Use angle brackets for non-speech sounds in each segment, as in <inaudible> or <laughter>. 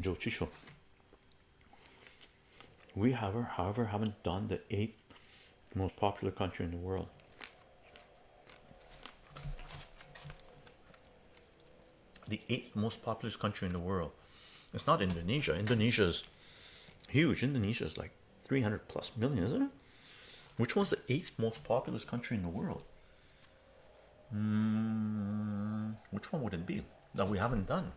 Joe. We, however, however, haven't done the eighth most popular country in the world. The eighth most populous country in the world. It's not Indonesia. Indonesia's huge. Indonesia is like 300 plus million, isn't it? Which one's the eighth most populous country in the world? Hmm, which one would it be that we haven't done?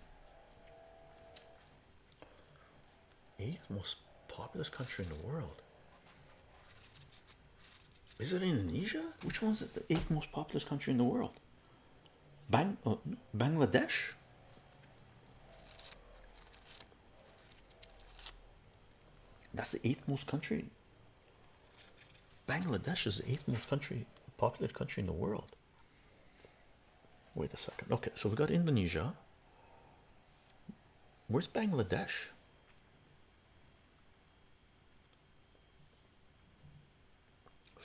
Eighth most populous country in the world. Is it Indonesia? Which one's the eighth most populous country in the world? Bang, oh, Bangladesh? That's the eighth most country. Bangladesh is the eighth most country populated country in the world. Wait a second. Okay, so we got Indonesia. Where's Bangladesh?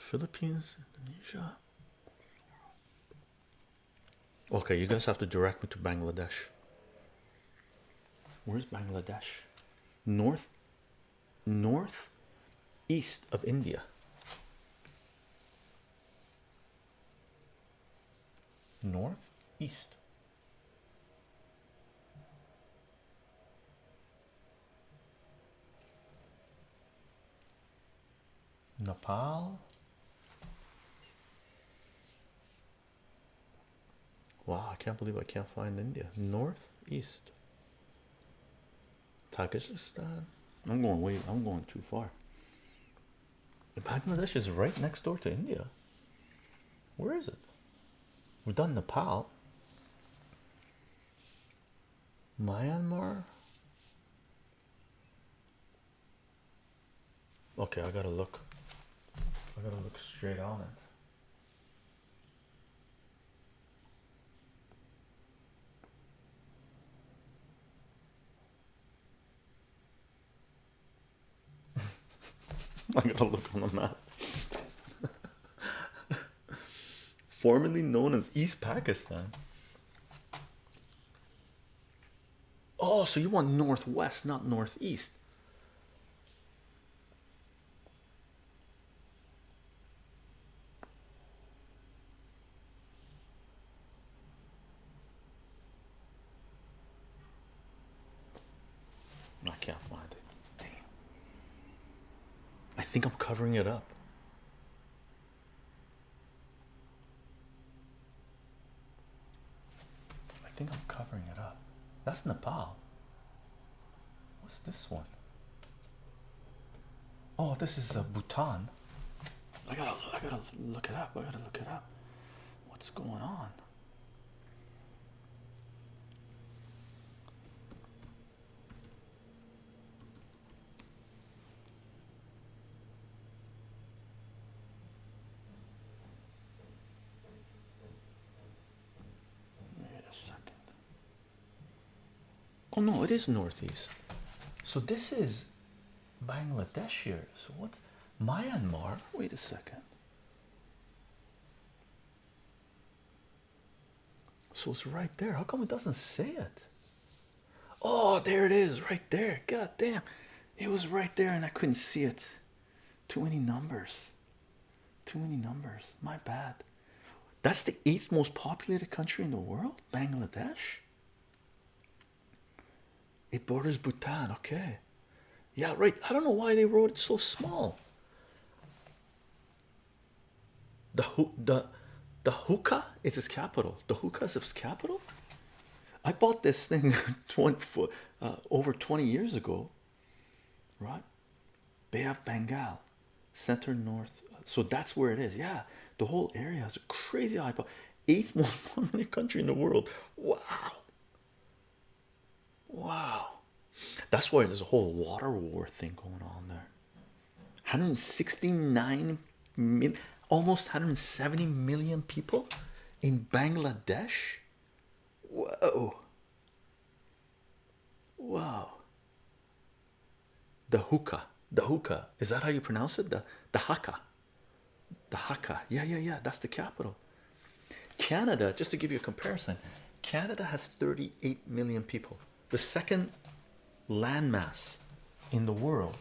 Philippines, Indonesia. Okay, you guys have to direct me to Bangladesh. Where's Bangladesh? North, north, east of India. North, east. Nepal. Wow, I can't believe I can't find India. North, east. Tajikistan. I'm going way, I'm going too far. Bangladesh is right next door to India. Where is it? We've done Nepal. Myanmar. Okay, I gotta look. I gotta look straight on it. <laughs> I gotta look on the map. <laughs> Formerly known as East Pakistan. Oh, so you want northwest, not northeast. I can't find it. Damn. I think I'm covering it up. I think I'm covering it up. That's Nepal. What's this one? Oh, this is uh, Bhutan. I gotta, I gotta look it up. I gotta look it up. What's going on? Wait a second. Oh no, it is northeast. So this is Bangladesh here. So what's Myanmar? Wait a second. So it's right there. How come it doesn't say it? Oh, there it is, right there. God damn, it was right there, and I couldn't see it. Too many numbers. Too many numbers. My bad. That's the eighth most populated country in the world, Bangladesh. It borders Bhutan. Okay, yeah, right. I don't know why they wrote it so small. The the the hookah is its capital. The hookah is its capital. I bought this thing <laughs> 20 uh, over 20 years ago, right? Bay of Bengal, center north. So that's where it is. Yeah, the whole area is a crazy high. Eighth <laughs> most populated country in the world. Wow. Wow. That's why there's a whole water war thing going on there. 169 million, almost 170 million people in Bangladesh. Whoa. Wow. The hookah. The hookah. Is that how you pronounce it? The the Hakka. The haka, Yeah, yeah, yeah. That's the capital. Canada, just to give you a comparison, Canada has 38 million people. The second landmass in the world,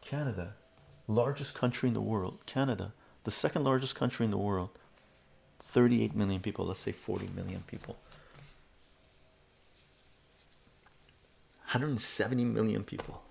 Canada, largest country in the world, Canada, the second largest country in the world, 38 million people, let's say 40 million people. 170 million people